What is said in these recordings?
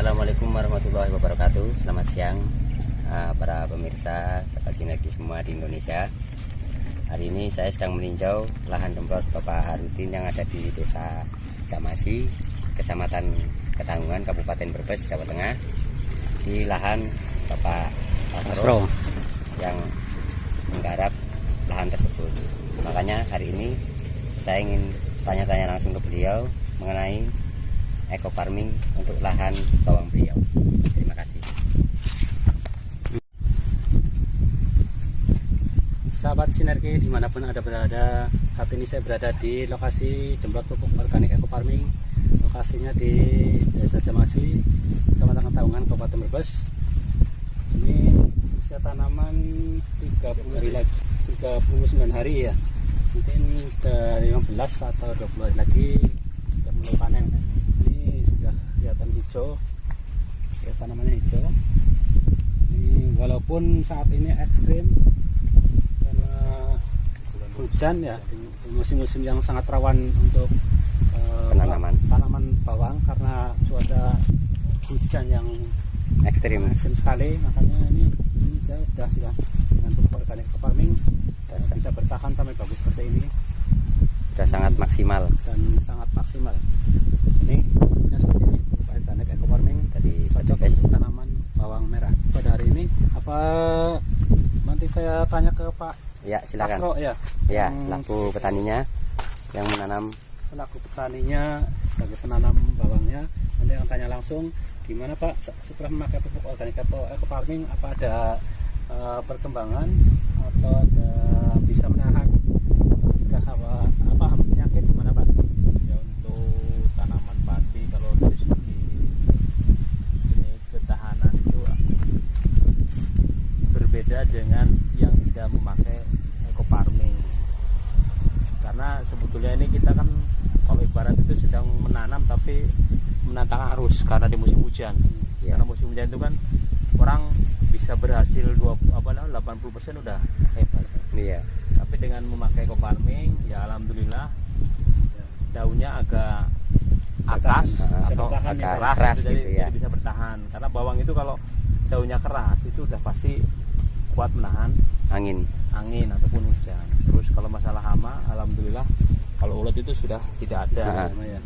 Assalamualaikum warahmatullahi wabarakatuh. Selamat siang uh, para pemirsa sahabat sinergi semua di Indonesia. Hari ini saya sedang meninjau lahan demprot Bapak Harudin yang ada di desa Jamasi Kecamatan Ketanggungan, Kabupaten Brebes, Jawa Tengah. Di lahan Bapak Asro yang menggarap lahan tersebut. Makanya hari ini saya ingin tanya-tanya langsung ke beliau mengenai eco farming untuk lahan bawang beliau. Terima kasih. Sahabat sinergi di mana pun ada berada, saat ini saya berada di lokasi jembrot pupuk organik eco farming. Lokasinya di Desa Jamasi, Kecamatan Taungan, Kabupaten Brebes. Ini usia tanaman 30 hari lagi, 39 hari ya. Mungkin ke 15 atau 20 hari lagi sudah mulai panen hijau. Ya tanamannya hijau. Ini walaupun saat ini ekstrim karena hujan ya musim-musim yang sangat rawan untuk uh, penanaman. tanaman bawang karena cuaca hujan yang ekstrim. ekstrim sekali. Makanya ini ini sudah sudah dengan pupuk organik farming dan bisa bertahan sampai bagus seperti ini. Sudah sangat maksimal. Dan sangat maksimal. Ini seperti ini organik eco farming jadi cocok untuk tanaman bawang merah pada hari ini apa nanti saya tanya ke Pak ya silakan. Asro, ya. Ya selaku petaninya yang menanam. Selaku petaninya sebagai penanam bawangnya. Nanti yang tanya langsung gimana Pak? Setelah memakai pupuk organik eco farming apa ada uh, perkembangan atau ada bisa menahan jika apa apa penyakit gimana Pak ya untuk tanaman padi kalau dari segi ini ketahanan itu berbeda dengan yang tidak memakai eco farming. Karena sebetulnya ini kita kan kalau ibarat itu sedang menanam tapi menantang arus karena di musim hujan. Ya. karena musim hujan itu kan orang bisa berhasil dua apa 80 persen udah hebat. Iya. Tapi dengan memakai eco farming ya alhamdulillah daunnya agak atas atau agak keras, keras gitu, jadi, gitu ya. jadi bisa bertahan. Karena bawang itu kalau daunnya keras itu udah pasti kuat menahan angin. angin ataupun hujan. Terus kalau masalah hama alhamdulillah kalau ulat itu sudah tidak ada nah, ya.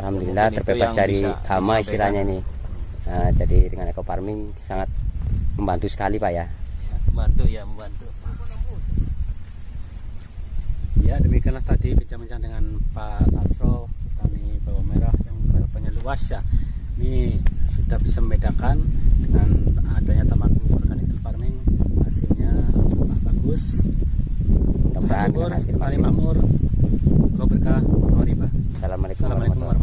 alhamdulillah terbebas dari bisa, hama istilahnya ini nah, jadi dengan eco farming sangat membantu sekali pak ya, ya membantu ya membantu. Ya demikianlah tadi bincang-bincang dengan Pak Tasro. Petani bawang merah yang harapannya luas ya. Ini sudah bisa membedakan dengan adanya taman Assalamualaikum, warahmatullahi wabarakatuh.